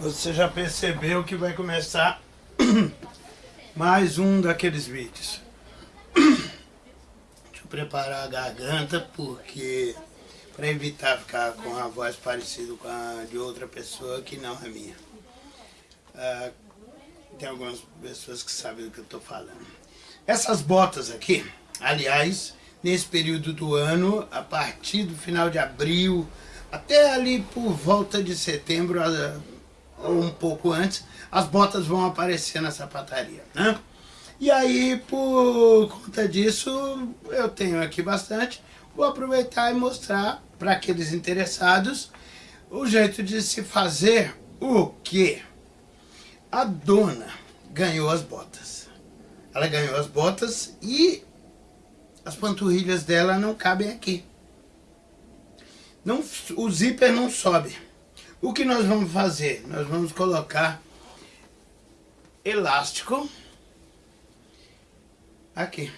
Você já percebeu que vai começar mais um daqueles vídeos. Deixa eu preparar a garganta porque para evitar ficar com a voz parecida com a de outra pessoa que não é minha. Ah, tem algumas pessoas que sabem do que eu estou falando. Essas botas aqui, aliás, nesse período do ano, a partir do final de abril, até ali por volta de setembro, ou um pouco antes, as botas vão aparecer na sapataria, né? E aí, por conta disso, eu tenho aqui bastante, vou aproveitar e mostrar para aqueles interessados o jeito de se fazer o que a dona ganhou as botas. Ela ganhou as botas e as panturrilhas dela não cabem aqui. Não, o zíper não sobe. O que nós vamos fazer? Nós vamos colocar elástico aqui.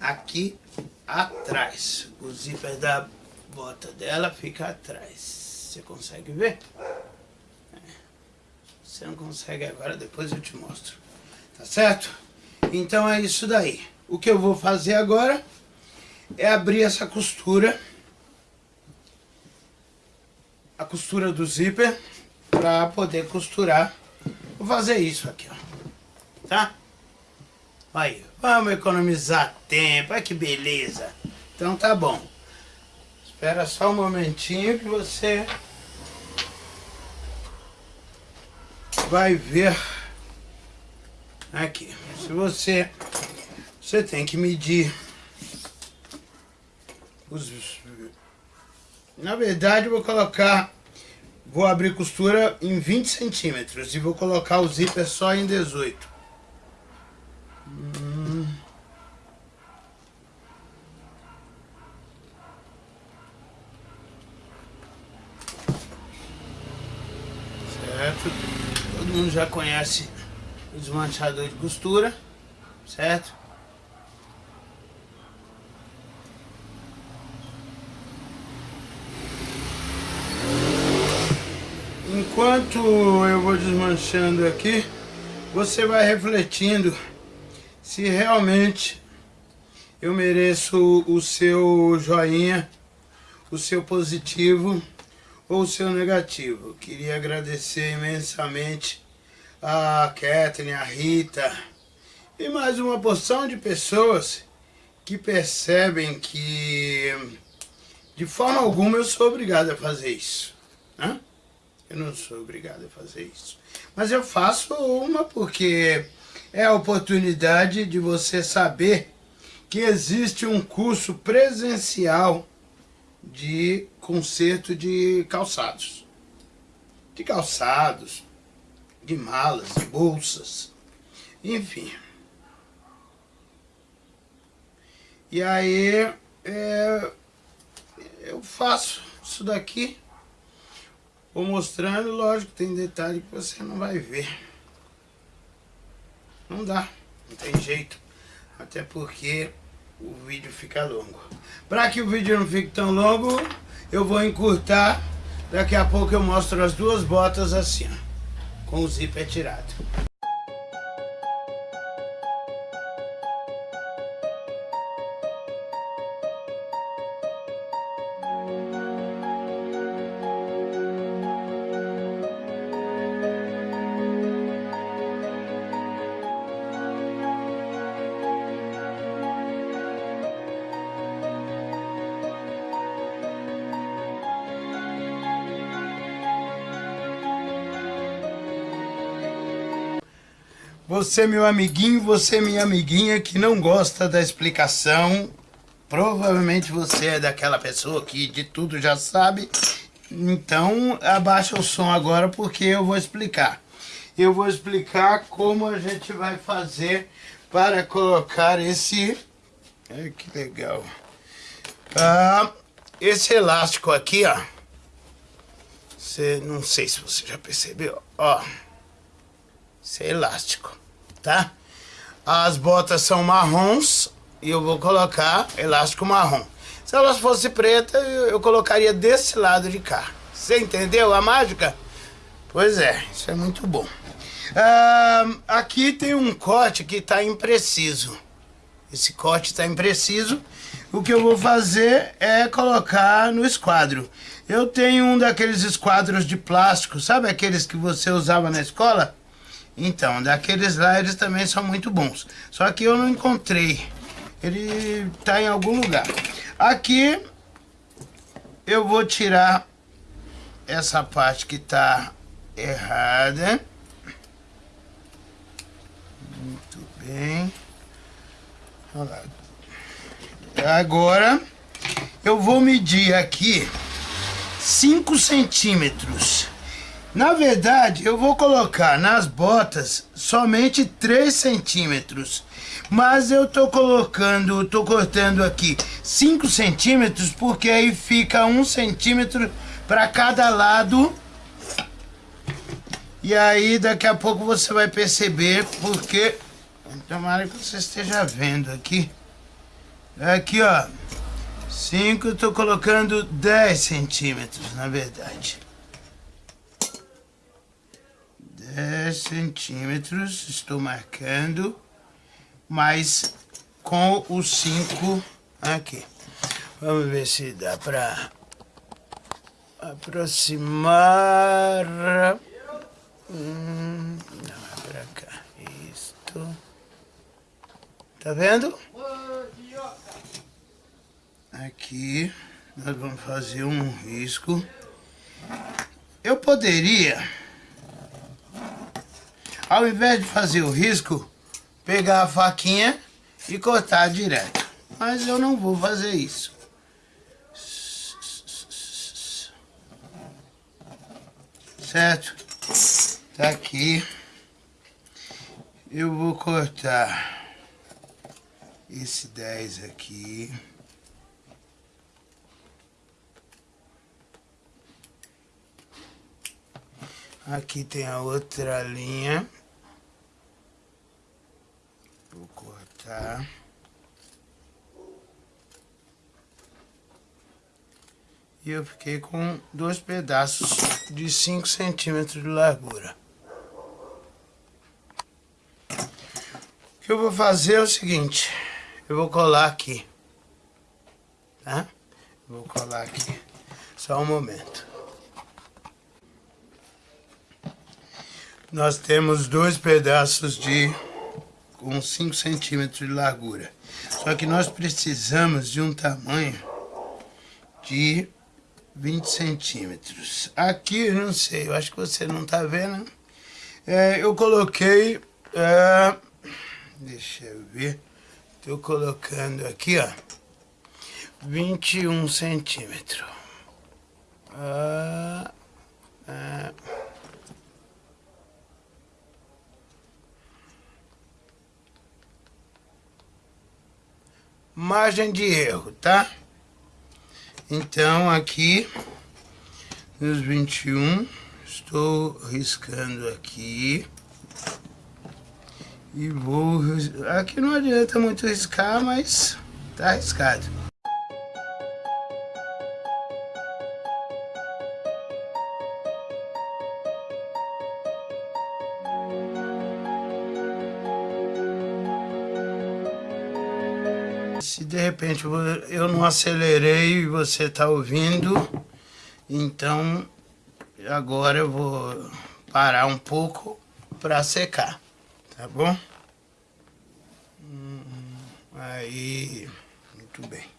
Aqui atrás. O zíper da bota dela fica atrás. Você consegue ver? É. Você não consegue agora, depois eu te mostro. Tá certo? Então é isso daí. O que eu vou fazer agora é abrir essa costura a costura do zíper para poder costurar. Vou fazer isso aqui, ó. Tá? Aí, vamos economizar tempo. Olha que beleza. Então tá bom. Espera só um momentinho que você vai ver aqui. Se você você tem que medir os na verdade, vou colocar... Vou abrir costura em 20 centímetros e vou colocar o zíper só em 18. Hum. Certo? Todo mundo já conhece o desmanchador de costura, certo? Enquanto eu vou desmanchando aqui, você vai refletindo se realmente eu mereço o seu joinha, o seu positivo ou o seu negativo. Queria agradecer imensamente a Kathleen, a Rita e mais uma porção de pessoas que percebem que de forma alguma eu sou obrigado a fazer isso. Né? Eu não sou obrigado a fazer isso. Mas eu faço uma porque é a oportunidade de você saber que existe um curso presencial de conserto de calçados. De calçados, de malas, bolsas, enfim. E aí é, eu faço isso daqui Vou mostrando, lógico, tem detalhe que você não vai ver. Não dá, não tem jeito. Até porque o vídeo fica longo. Para que o vídeo não fique tão longo, eu vou encurtar. Daqui a pouco eu mostro as duas botas assim, ó, com o zíper tirado. Você, meu amiguinho, você, minha amiguinha, que não gosta da explicação, provavelmente você é daquela pessoa que de tudo já sabe, então abaixa o som agora porque eu vou explicar. Eu vou explicar como a gente vai fazer para colocar esse... Ai, que legal. Ah, esse elástico aqui, ó. Você, não sei se você já percebeu, ó. Esse é elástico tá? As botas são marrons e eu vou colocar elástico marrom. Se elas fossem pretas, eu, eu colocaria desse lado de cá. Você entendeu a mágica? Pois é, isso é muito bom. Ah, aqui tem um corte que está impreciso. Esse corte está impreciso. O que eu vou fazer é colocar no esquadro. Eu tenho um daqueles esquadros de plástico, sabe aqueles que você usava na escola? Então, daqueles lá eles também são muito bons. Só que eu não encontrei. Ele está em algum lugar. Aqui eu vou tirar essa parte que está errada. Muito bem. Agora eu vou medir aqui 5 centímetros. Na verdade, eu vou colocar nas botas somente 3 centímetros. Mas eu tô colocando, tô cortando aqui 5 centímetros, porque aí fica 1 centímetro para cada lado. E aí daqui a pouco você vai perceber porque... Tomara que você esteja vendo aqui. Aqui, ó. 5, eu tô colocando 10 centímetros, na verdade. 10 centímetros, estou marcando, mas com os 5 aqui. Vamos ver se dá para aproximar. Hum, não, é pra cá. Isto. Tá vendo? Aqui nós vamos fazer um risco. Eu poderia, ao invés de fazer o risco, pegar a faquinha e cortar direto. Mas eu não vou fazer isso. Certo? Tá aqui. Eu vou cortar esse 10 aqui. Aqui tem a outra linha. Vou cortar. E eu fiquei com dois pedaços de 5 centímetros de largura. O que eu vou fazer é o seguinte. Eu vou colar aqui. Tá? Vou colar aqui. Só um momento. nós temos dois pedaços de com 5 centímetros de largura. Só que nós precisamos de um tamanho de 20 centímetros. Aqui, não sei, eu acho que você não tá vendo. É, eu coloquei... É, deixa eu ver. Tô colocando aqui, ó. 21 centímetros. Ah, ah. margem de erro, tá? Então, aqui, nos 21, estou riscando aqui. E vou... Aqui não adianta muito riscar, mas tá riscado. Se de repente eu não acelerei e você está ouvindo, então agora eu vou parar um pouco para secar, tá bom? Hum, aí, muito bem.